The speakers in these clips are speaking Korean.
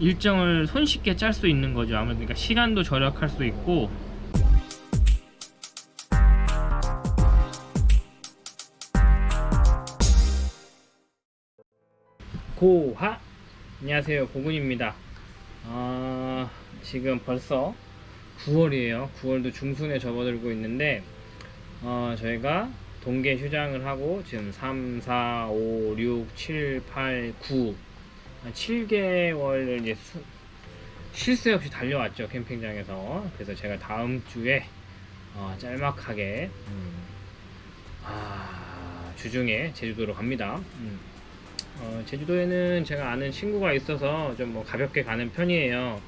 일정을 손쉽게 짤 수 있는 거죠. 아무래도 그러니까 시간도 절약할 수 있고 고하 안녕하세요 고군입니다. 아, 지금 벌써 9월이에요. 9월도 중순에 접어들고 있는데 어, 저희가 동계 휴장을 하고 지금 3, 4, 5, 6, 7, 8, 9 7개월을 이제 수, 쉴 새 없이 달려왔죠 캠핑장에서. 그래서 제가 다음 주에 어, 짤막하게 음, 아, 주중에 제주도로 갑니다. 음. 어, 제주도에는 제가 아는 친구가 있어서 좀 뭐 가볍게 가는 편이에요.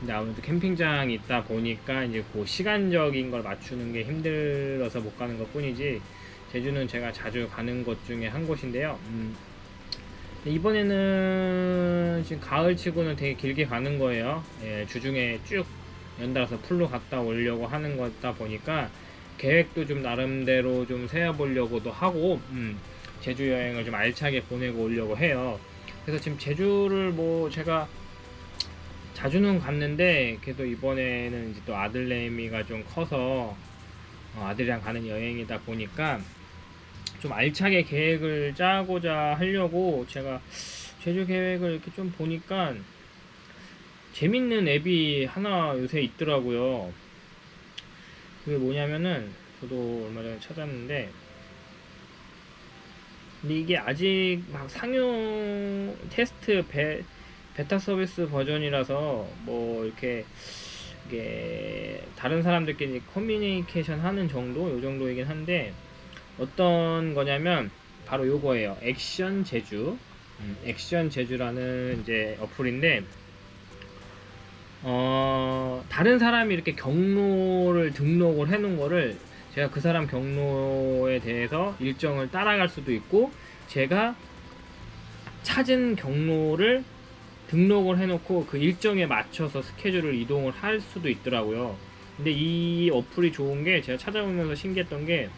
근데 아무래도 캠핑장이 있다 보니까 이제 그 시간적인 걸 맞추는 게 힘들어서 못 가는 것 뿐이지 제주는 제가 자주 가는 곳 중에 한 곳인데요. 음, 이번에는 지금 가을 치고는 되게 길게 가는 거예요. 예, 주중에 쭉 연달아서 풀로 갔다 오려고 하는 거다 보니까 계획도 좀 나름대로 좀 세워보려고도 하고 음, 제주 여행을 좀 알차게 보내고 오려고 해요. 그래서 지금 제주를 뭐 제가 자주는 갔는데 그래도 이번에는 이제 또 아들내미가 좀 커서 어, 아들이랑 가는 여행이다 보니까 좀 알차게 계획을 짜고자 하려고 제가 제주 계획을 이렇게 좀 보니까 재밌는 앱이 하나 요새 있더라고요. 그게 뭐냐면은 저도 얼마 전에 찾았는데 근데 이게 아직 막 상용 테스트 베, 베타 서비스 버전이라서 뭐 이렇게 이게 다른 사람들끼리 커뮤니케이션 하는 정도? 요 정도이긴 한데 어떤 거냐면 바로 요거예요. 액션 제주. 음, 액션 제주라는 이제 어플인데 어, 다른 사람이 이렇게 경로를 등록을 해 놓은 거를 제가 그 사람 경로에 대해서 일정을 따라갈 수도 있고 제가 찾은 경로를 등록을 해놓고 그 일정에 맞춰서 스케줄을 이동을 할 수도 있더라고요. 근데 이 어플이 좋은 게 제가 찾아보면서 신기했던 게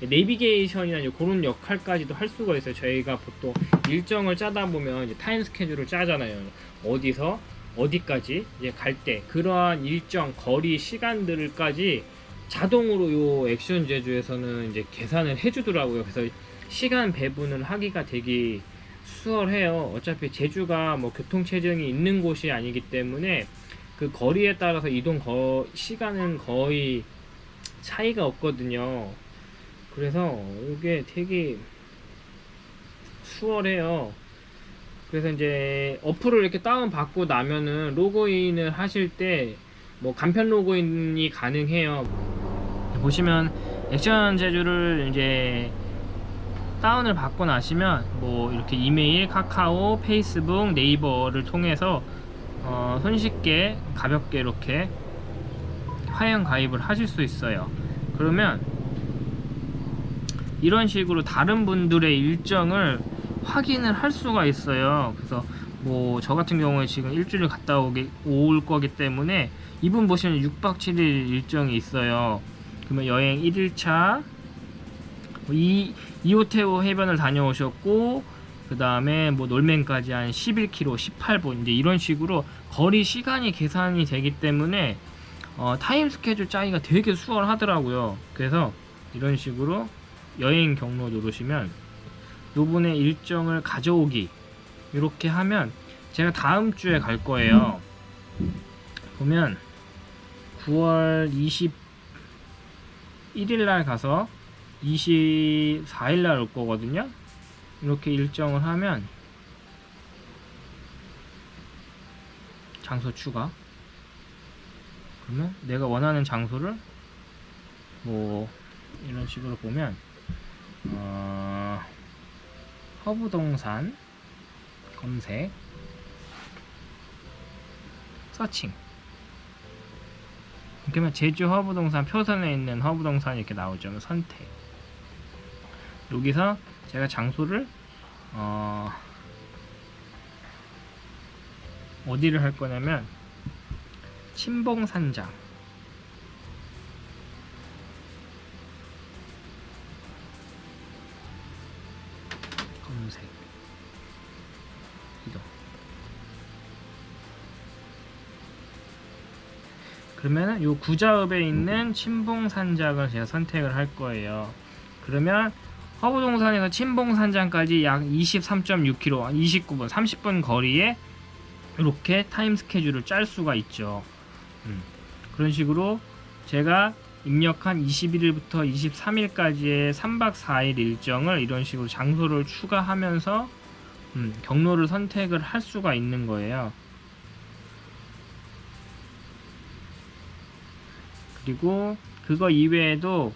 내비게이션이나 그런 역할까지도 할 수가 있어요 저희가 보통 일정을 짜다 보면 타임 스케줄을 짜잖아요 어디서 어디까지 이제 갈 때 그러한 일정 거리 시간들까지 자동으로 요 액션 제주에서는 이제 계산을 해주더라고요. 그래서 시간 배분을 하기가 되게 수월해요. 어차피 제주가 뭐 교통체증이 있는 곳이 아니기 때문에 그 거리에 따라서 이동 거, 시간은 거의 차이가 없거든요. 그래서 이게 되게 수월해요. 그래서 이제 어플을 이렇게 다운 받고 나면은 로그인을 하실 때 뭐 간편 로그인이 가능해요. 보시면 액션 제주를 이제 다운을 받고 나시면 뭐 이렇게 이메일, 카카오, 페이스북, 네이버를 통해서 어 손쉽게 가볍게 이렇게 화형 가입을 하실 수 있어요 그러면 이런 식으로 다른 분들의 일정을 확인을 할 수가 있어요. 그래서 뭐 저 같은 경우에 지금 일주일 갔다 오기, 올 거기 때문에 이분 보시면 6박 7일 일정이 있어요. 그러면 여행 1일차 이, 이호테오 해변을 다녀오셨고 그 다음에 뭐 놀맨까지 한 11km 18분 이제 이런 식으로 거리 시간이 계산이 되기 때문에 어, 타임 스케줄 짜기가 되게 수월하더라고요. 그래서 이런 식으로 여행 경로 누르시면 요분의 일정을 가져오기 이렇게 하면 제가 다음 주에 갈 거예요. 보면 9월 20 1일 날 가서 24일 날 올 거거든요. 이렇게 일정을 하면 장소 추가. 그러면 내가 원하는 장소를 뭐 이런 식으로 보면 어, 허브동산 검색 서칭 그러면 제주 허브동산 표선에 있는 허브동산 이렇게 나오죠. 선택. 여기서 제가 장소를 어 어디를 할 거냐면 침봉산장 그러면 요 구자읍에 있는 친봉산장을 제가 선택을 할 거예요. 그러면 화보동산에서 친봉산장까지 약 23.6km, 29분, 30분 거리에 이렇게 타임 스케줄을 짤 수가 있죠. 음, 그런 식으로 제가 입력한 21일부터 23일까지의 3박 4일 일정을 이런 식으로 장소를 추가하면서 음, 경로를 선택을 할 수가 있는 거예요. 그리고 그거 이외에도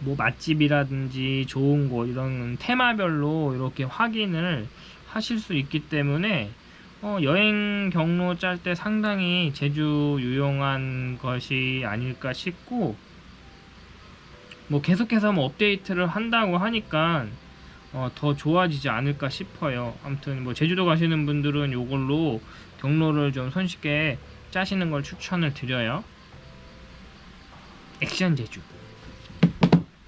뭐 맛집이라든지 좋은 곳 이런 테마별로 이렇게 확인을 하실 수 있기 때문에 어, 여행 경로 짤 때 상당히 제주 유용한 것이 아닐까 싶고 뭐 계속해서 뭐 업데이트를 한다고 하니까 어, 더 좋아지지 않을까 싶어요. 아무튼 뭐 제주도 가시는 분들은 이걸로 경로를 좀 손쉽게 짜시는 걸 추천을 드려요. 액션 제주.